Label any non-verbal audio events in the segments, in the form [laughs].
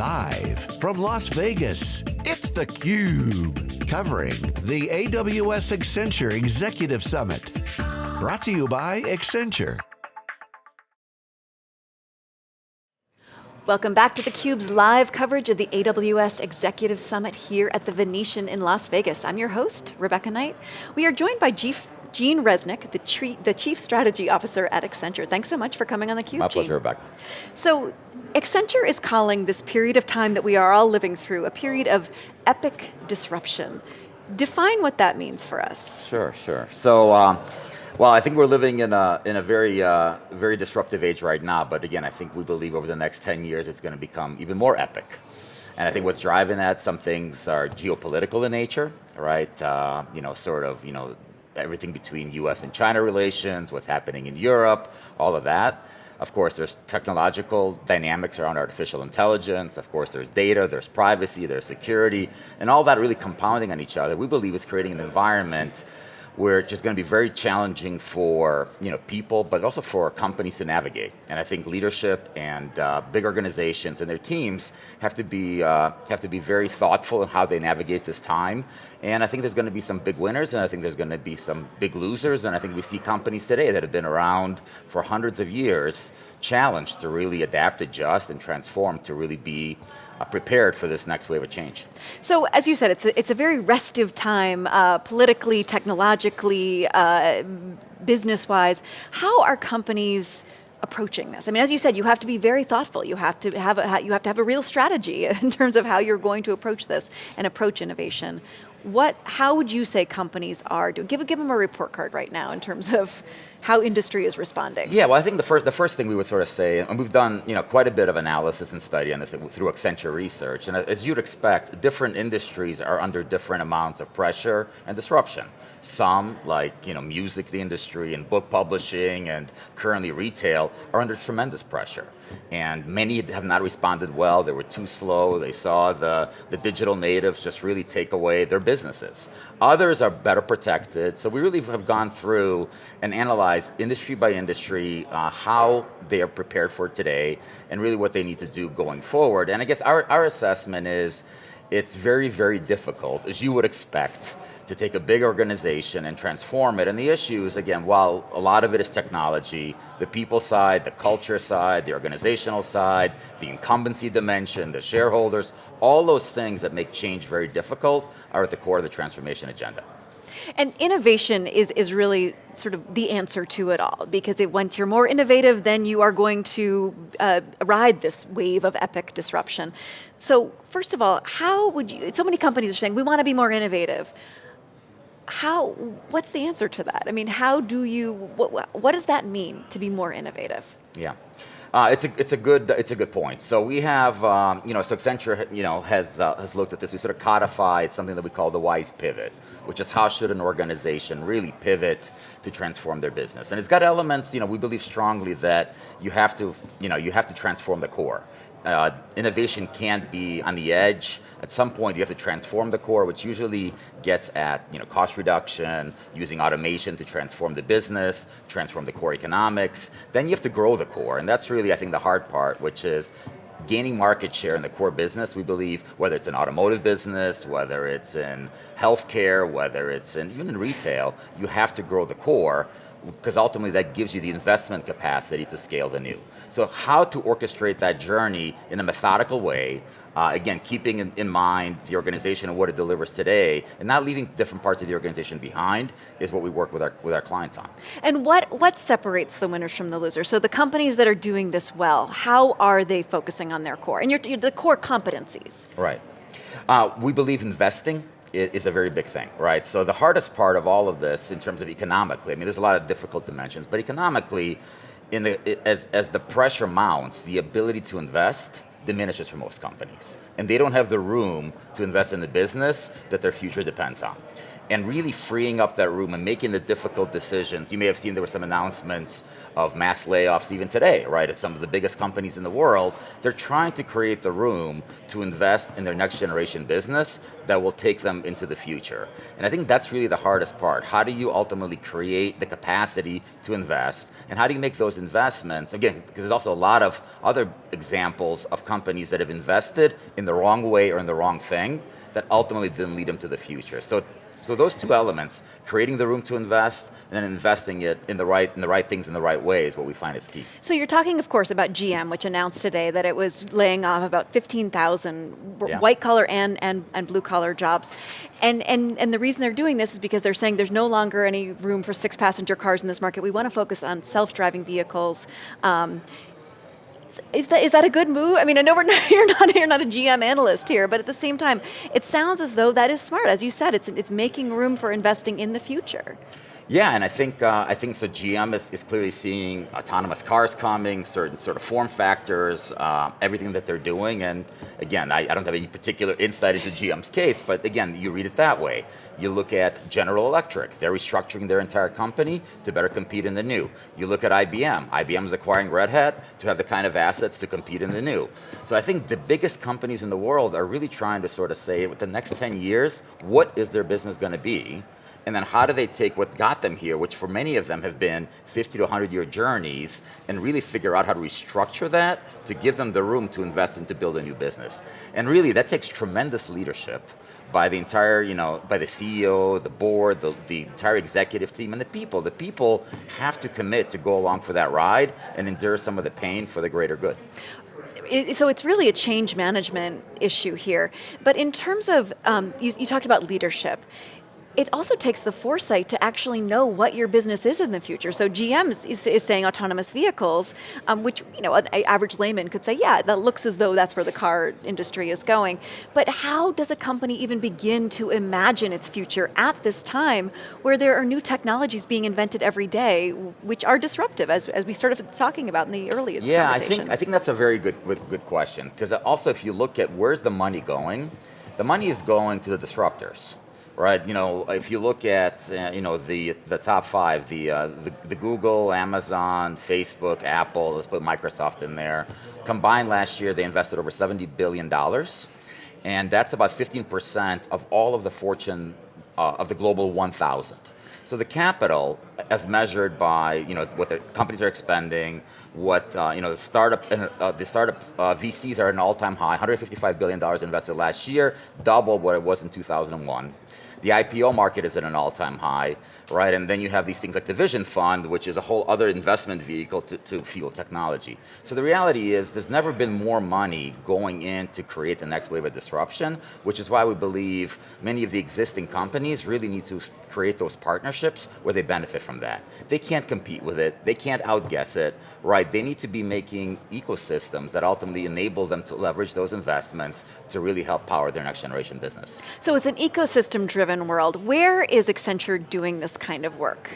Live from Las Vegas, it's theCUBE. Covering the AWS Accenture Executive Summit. Brought to you by Accenture. Welcome back to theCUBE's live coverage of the AWS Executive Summit here at the Venetian in Las Vegas. I'm your host, Rebecca Knight. We are joined by Chief Gene Reznik, the, the, Chief Strategy Officer at Accenture. Thanks so much for coming on theCUBE, My pleasure, Rebecca. So, Accenture is calling this period of time that we are all living through a period of epic disruption. Define what that means for us. Sure, sure. So, um, well, I think we're living in a, in a very, uh, very disruptive age right now, but again, I think we believe over the next 10 years it's going to become even more epic. And I think what's driving that, some things are geopolitical in nature, right? Uh, you know, sort of, you know, everything between US and China relations, what's happening in Europe, all of that. Of course, there's technological dynamics around artificial intelligence. Of course, there's data, there's privacy, there's security, and all that really compounding on each other. We believe is creating an environment where it's just going to be very challenging for you know, people, but also for companies to navigate. And I think leadership and uh, big organizations and their teams have to, be, uh, have to be very thoughtful in how they navigate this time. And I think there's going to be some big winners, and I think there's going to be some big losers, and I think we see companies today that have been around for hundreds of years challenged to really adapt, adjust, and transform to really be prepared for this next wave of change. So as you said, it's a, it's a very restive time, uh, politically, technologically, uh, business-wise. How are companies approaching this? I mean, as you said, you have to be very thoughtful. You have to have a, you have to have a real strategy [laughs] in terms of how you're going to approach this and approach innovation. What, how would you say companies are doing? Give, give them a report card right now in terms of how industry is responding. Yeah, well I think the first, the first thing we would sort of say, and we've done you know, quite a bit of analysis and study on this through Accenture Research, and as you'd expect, different industries are under different amounts of pressure and disruption. Some, like you know, music the industry and book publishing and currently retail, are under tremendous pressure. And many have not responded well, they were too slow, they saw the, the digital natives just really take away their businesses. Others are better protected, so we really have gone through and analyzed industry by industry uh, how they are prepared for today and really what they need to do going forward. And I guess our, our assessment is it's very, very difficult, as you would expect, to take a big organization and transform it. And the issue is, again, while a lot of it is technology, the people side, the culture side, the organizational side, the incumbency dimension, the shareholders, all those things that make change very difficult are at the core of the transformation agenda. And innovation is, is really sort of the answer to it all, because it, once you're more innovative, then you are going to uh, ride this wave of epic disruption. So first of all, how would you, so many companies are saying, we want to be more innovative how, what's the answer to that? I mean, how do you, what, what does that mean to be more innovative? Yeah. Uh, it's a it's a good it's a good point. So we have um, you know so Accenture you know has uh, has looked at this. We sort of codified something that we call the wise pivot, which is how should an organization really pivot to transform their business. And it's got elements. You know we believe strongly that you have to you know you have to transform the core uh, innovation can't be on the edge. At some point you have to transform the core, which usually gets at you know, cost reduction, using automation to transform the business, transform the core economics. Then you have to grow the core, and that's really, I think, the hard part, which is gaining market share in the core business, we believe, whether it's an automotive business, whether it's in healthcare, whether it's in, even in retail, you have to grow the core because ultimately that gives you the investment capacity to scale the new. So how to orchestrate that journey in a methodical way, uh, again, keeping in, in, mind the organization and what it delivers today, and not leaving different parts of the organization behind, is what we work with our, with our clients on. And what, what separates the winners from the losers? So the companies that are doing this well, how are they focusing on their core? And your, the core competencies. Right. Uh, we believe investing is a very big thing, right? So the hardest part of all of this in terms of economically, I mean, there's a lot of difficult dimensions, but economically, in the, as, as the pressure mounts, the ability to invest diminishes for most companies. And they don't have the room to invest in the business that their future depends on. And really freeing up that room and making the difficult decisions. You may have seen there were some announcements of mass layoffs even today, right? At some of the biggest companies in the world, they're trying to create the room to invest in their next generation business that will take them into the future. And I think that's really the hardest part. How do you ultimately create the capacity to invest? And how do you make those investments? Again, because there's also a lot of other examples of companies that have invested in the wrong way or in the wrong thing that ultimately didn't lead them to the future. So so those two elements, creating the room to invest and then investing it in the right in the right things in the right way is what we find is key. So you're talking, of course, about GM, which announced today that it was laying off about 15,000 yeah. white collar and, and, and blue collar jobs. And, and, and the reason they're doing this is because they're saying there's no longer any room for six passenger cars in this market. We want to focus on self-driving vehicles. Um, is that is that a good move? I mean, I know we're [laughs] not, you're not you're not a GM analyst here, but at the same time, it sounds as though that is smart. As you said, it's it's making room for investing in the future. Yeah, and I think uh, I think so. GM is, is clearly seeing autonomous cars coming, certain sort of form factors, uh, everything that they're doing. And again, I, I, don't have any particular insight into GM's case, but again, you read it that way. You look at General Electric; they're restructuring their entire company to better compete in the new. You look at IBM; IBM is acquiring Red Hat to have the kind of assets to compete in the new. So I think the biggest companies in the world are really trying to sort of say, with the next 10 years, what is their business going to be? And then how do they take what got them here, which for many of them have been 50 to 100 year journeys, and really figure out how to restructure that to give them the room to invest and to build a new business. And really, that takes tremendous leadership by the entire, you know, by the CEO, the board, the, the entire executive team, and the people. The people have to commit to go along for that ride and endure some of the pain for the greater good so it's really a change management issue here. But in terms of, um, you, you, talked about leadership it also takes the foresight to actually know what your business is in the future. So GM is, is saying autonomous vehicles, um, which you know an average layman could say, yeah, that looks as though that's where the car industry is going. But how does a company even begin to imagine its future at this time where there are new technologies being invented every day, which are disruptive, as, as we started talking about in the earliest yeah, I think, I think that's a very good, good question. Because also if you look at where's the money going, the money is going to the disruptors right? You know, if you look at uh, you know the the top five, the, uh, the, the Google, Amazon, Facebook, Apple. Let's put Microsoft in there. Combined last year, they invested over seventy billion dollars, and that's about fifteen percent of all of the Fortune uh, of the global one thousand. So the capital, as measured by you know what the companies are expending, what uh, you know the startup uh, the startup uh, VCs are at an all-time high, 155 billion dollars invested last year, double what it was in 2001. The IPO market is at an all-time high, right? And then you have these things like the Vision Fund, which is a whole other investment vehicle to, to fuel technology. So the reality is there's never been more money going in to create the next wave of disruption, which is why we believe many of the existing companies really need to create those partnerships where they benefit from that. They can't compete with it, they can't outguess it, right? They need to be making ecosystems that ultimately enable them to leverage those investments to really help power their next generation business. So it's an ecosystem driven world. Where is Accenture doing this kind of work?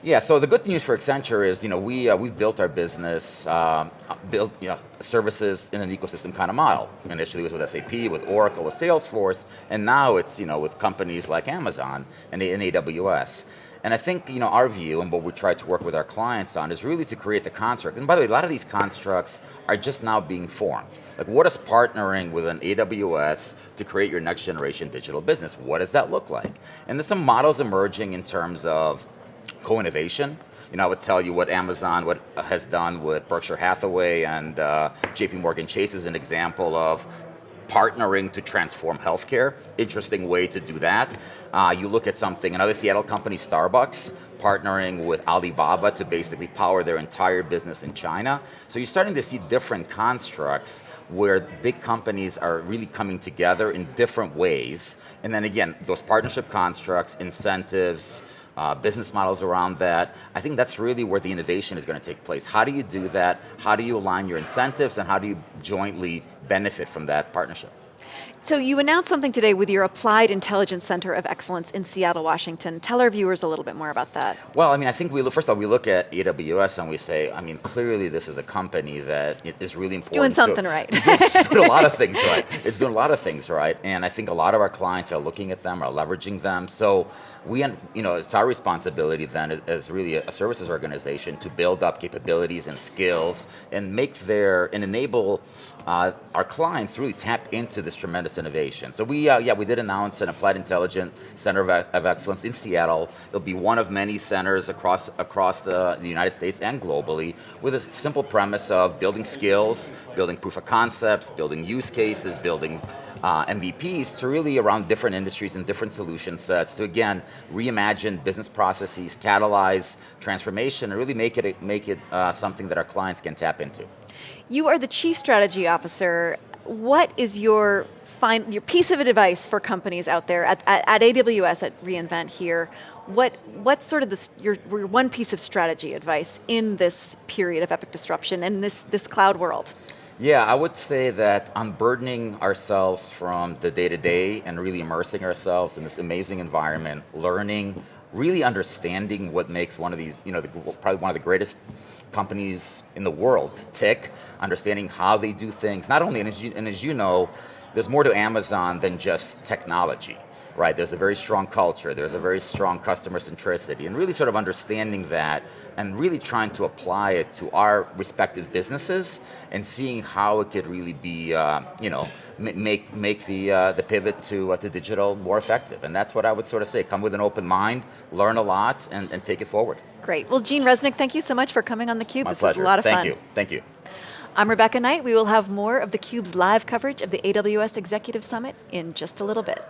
Yeah, so the good news for Accenture is, you know, we, uh, we've built our business, um, built you know, services in an ecosystem kind of model. Initially it was with SAP, with Oracle, with Salesforce, and now it's, you know, with companies like Amazon and, and AWS. And I think, you know, our view and what we try to work with our clients on is really to create the construct. And by the way, a lot of these constructs are just now being formed. Like what is partnering with an AWS to create your next generation digital business? What does that look like? And there's some models emerging in terms of co-innovation. You know, I would tell you what Amazon what has done with Berkshire Hathaway and uh, JP Morgan Chase is an example of partnering to transform healthcare. Interesting way to do that. Uh, you look at something, another Seattle company, Starbucks, partnering with Alibaba to basically power their entire business in China. So you're starting to see different constructs where big companies are really coming together in different ways. And then again, those partnership constructs, incentives, uh, business models around that. I think that's really where the innovation is going to take place. How do you do that? How do you align your incentives and how do you jointly benefit from that partnership? So you announced something today with your Applied Intelligence Center of Excellence in Seattle, Washington. Tell our viewers a little bit more about that. Well, I mean, I think we look, first of all, we look at AWS and we say, I mean, clearly this is a company that is really important. It's doing something to, right. [laughs] it's doing a lot of [laughs] things right. It's doing a lot of things right. And I think a lot of our clients are looking at them, are leveraging them. So we, you know, it's our responsibility then as really a services organization to build up capabilities and skills and make their, and enable uh, our clients to really tap into this tremendous innovation. So we, uh, yeah, we did announce an Applied Intelligence Center of, of, Excellence in Seattle. It'll be one of many centers across, across the, the United States and globally with a simple premise of building skills, building proof of concepts, building use cases, building uh, MVPs to really around different industries and different solution sets to again reimagine business processes, catalyze transformation, and really make it make it uh, something that our clients can tap into. You are the chief strategy officer. What is your fine, your piece of advice for companies out there at, at, at AWS at reInvent here? What what's sort of this, your, your one piece of strategy advice in this period of epic disruption and this this cloud world? Yeah, I would say that unburdening ourselves from the day to day and really immersing ourselves in this amazing environment, learning, really understanding what makes one of these, you know, the, probably one of the greatest companies in the world tick, understanding how they do things. Not only, and as you, and as you know, there's more to Amazon than just technology right? There's a very strong culture, there's a very strong customer centricity, and really sort of understanding that and really trying to apply it to our respective businesses and seeing how it could really be, uh, you know, make make the uh, the pivot to uh, to digital more effective. And that's what I would sort of say. Come with an open mind, learn a lot, and, and take it forward. Great. Well, Gene Reznik, thank you so much for coming on theCUBE. My this pleasure. was a lot of thank fun. Thank you. Thank you. I'm Rebecca Knight. We will have more of theCUBE's live coverage of the AWS Executive Summit in just a little bit.